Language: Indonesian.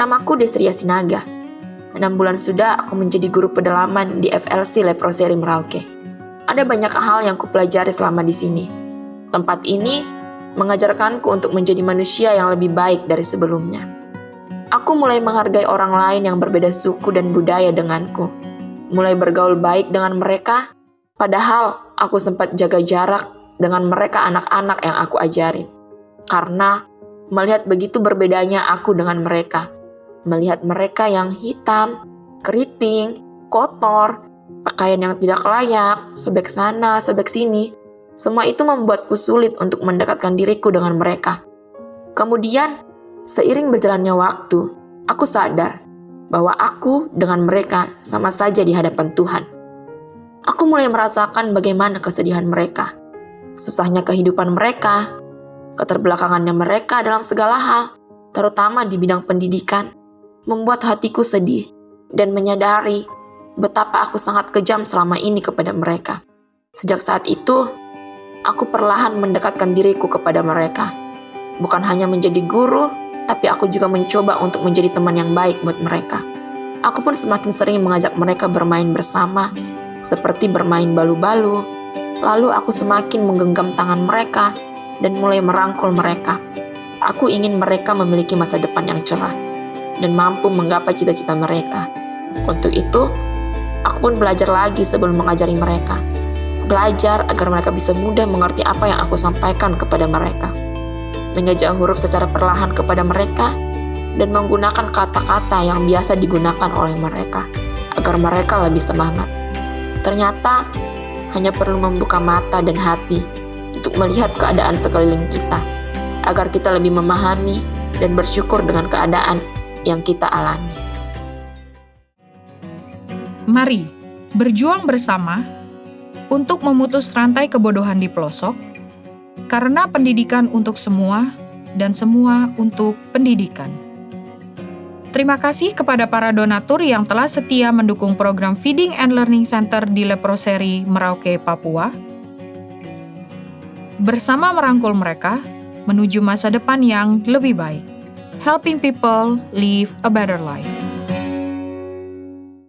Namaku Desria Sinaga. Enam bulan sudah aku menjadi guru pedalaman di FLC Leproseri Merauke. Ada banyak hal yang kupelajari selama di sini. Tempat ini mengajarkanku untuk menjadi manusia yang lebih baik dari sebelumnya. Aku mulai menghargai orang lain yang berbeda suku dan budaya denganku. Mulai bergaul baik dengan mereka, padahal aku sempat jaga jarak dengan mereka anak-anak yang aku ajarin. Karena melihat begitu berbedanya aku dengan mereka. Melihat mereka yang hitam, keriting, kotor, pakaian yang tidak layak, sobek sana, sobek sini, semua itu membuatku sulit untuk mendekatkan diriku dengan mereka. Kemudian, seiring berjalannya waktu, aku sadar bahwa aku dengan mereka sama saja di hadapan Tuhan. Aku mulai merasakan bagaimana kesedihan mereka, susahnya kehidupan mereka, keterbelakangannya mereka dalam segala hal, terutama di bidang pendidikan, membuat hatiku sedih dan menyadari betapa aku sangat kejam selama ini kepada mereka. Sejak saat itu, aku perlahan mendekatkan diriku kepada mereka. Bukan hanya menjadi guru, tapi aku juga mencoba untuk menjadi teman yang baik buat mereka. Aku pun semakin sering mengajak mereka bermain bersama, seperti bermain balu-balu. Lalu aku semakin menggenggam tangan mereka dan mulai merangkul mereka. Aku ingin mereka memiliki masa depan yang cerah dan mampu menggapai cita-cita mereka. Untuk itu, aku pun belajar lagi sebelum mengajari mereka belajar agar mereka bisa mudah mengerti apa yang aku sampaikan kepada mereka. Mengejak huruf secara perlahan kepada mereka dan menggunakan kata-kata yang biasa digunakan oleh mereka agar mereka lebih semangat. Ternyata hanya perlu membuka mata dan hati untuk melihat keadaan sekeliling kita agar kita lebih memahami dan bersyukur dengan keadaan yang kita alami. Mari berjuang bersama untuk memutus rantai kebodohan di pelosok, karena pendidikan untuk semua dan semua untuk pendidikan. Terima kasih kepada para donatur yang telah setia mendukung program Feeding and Learning Center di Leproseri, Merauke, Papua. Bersama merangkul mereka menuju masa depan yang lebih baik. Helping people live a better life.